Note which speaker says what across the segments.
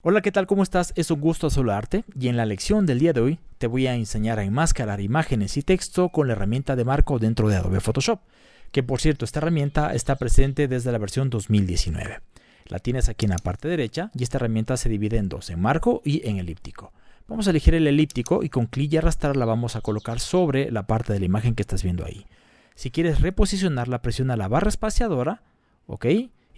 Speaker 1: Hola, ¿qué tal? ¿Cómo estás? Es un gusto saludarte y en la lección del día de hoy te voy a enseñar a enmascarar imágenes y texto con la herramienta de marco dentro de Adobe Photoshop, que por cierto esta herramienta está presente desde la versión 2019. La tienes aquí en la parte derecha y esta herramienta se divide en dos, en marco y en elíptico. Vamos a elegir el elíptico y con clic y arrastrar la vamos a colocar sobre la parte de la imagen que estás viendo ahí. Si quieres reposicionarla, presiona la barra espaciadora, ¿ok?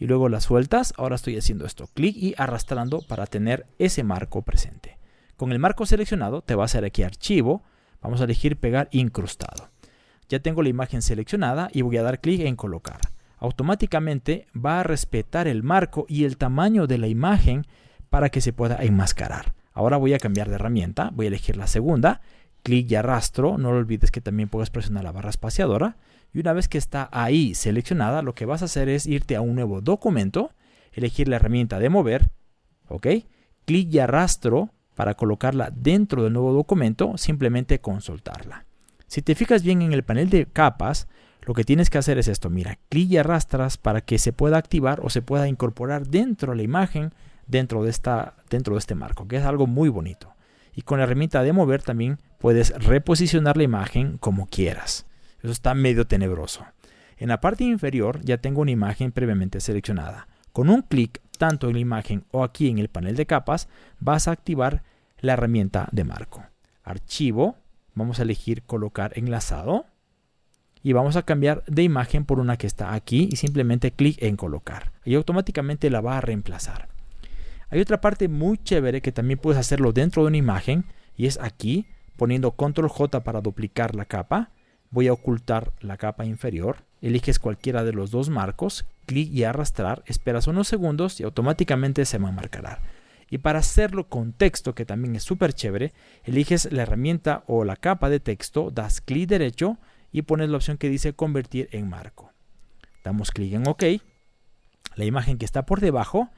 Speaker 1: Y luego las sueltas. Ahora estoy haciendo esto, clic y arrastrando para tener ese marco presente. Con el marco seleccionado te va a hacer aquí archivo, vamos a elegir pegar incrustado. Ya tengo la imagen seleccionada y voy a dar clic en colocar. Automáticamente va a respetar el marco y el tamaño de la imagen para que se pueda enmascarar. Ahora voy a cambiar de herramienta, voy a elegir la segunda, clic y arrastro, no olvides que también puedes presionar la barra espaciadora y una vez que está ahí seleccionada, lo que vas a hacer es irte a un nuevo documento, elegir la herramienta de mover, ¿ok? Clic y arrastro para colocarla dentro del nuevo documento, simplemente con soltarla. Si te fijas bien en el panel de capas, lo que tienes que hacer es esto, mira, clic y arrastras para que se pueda activar o se pueda incorporar dentro de la imagen, dentro de, esta, dentro de este marco, que es algo muy bonito. Y con la herramienta de mover también puedes reposicionar la imagen como quieras. Eso está medio tenebroso. En la parte inferior ya tengo una imagen previamente seleccionada. Con un clic, tanto en la imagen o aquí en el panel de capas, vas a activar la herramienta de marco. Archivo, vamos a elegir colocar enlazado y vamos a cambiar de imagen por una que está aquí y simplemente clic en colocar y automáticamente la va a reemplazar. Hay otra parte muy chévere que también puedes hacerlo dentro de una imagen y es aquí poniendo control J para duplicar la capa voy a ocultar la capa inferior, eliges cualquiera de los dos marcos, clic y arrastrar, esperas unos segundos y automáticamente se va a marcar. Y para hacerlo con texto, que también es súper chévere, eliges la herramienta o la capa de texto, das clic derecho y pones la opción que dice convertir en marco. Damos clic en OK. La imagen que está por debajo,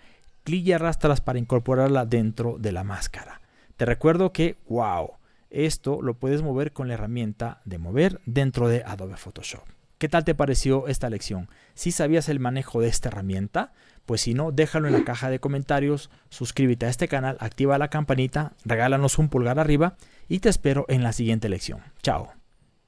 Speaker 1: clic y arrastras para incorporarla dentro de la máscara. Te recuerdo que, wow, esto lo puedes mover con la herramienta de mover dentro de Adobe Photoshop. ¿Qué tal te pareció esta lección? Si sabías el manejo de esta herramienta, pues si no, déjalo en la caja de comentarios, suscríbete a este canal, activa la campanita, regálanos un pulgar arriba y te espero en la siguiente lección. Chao.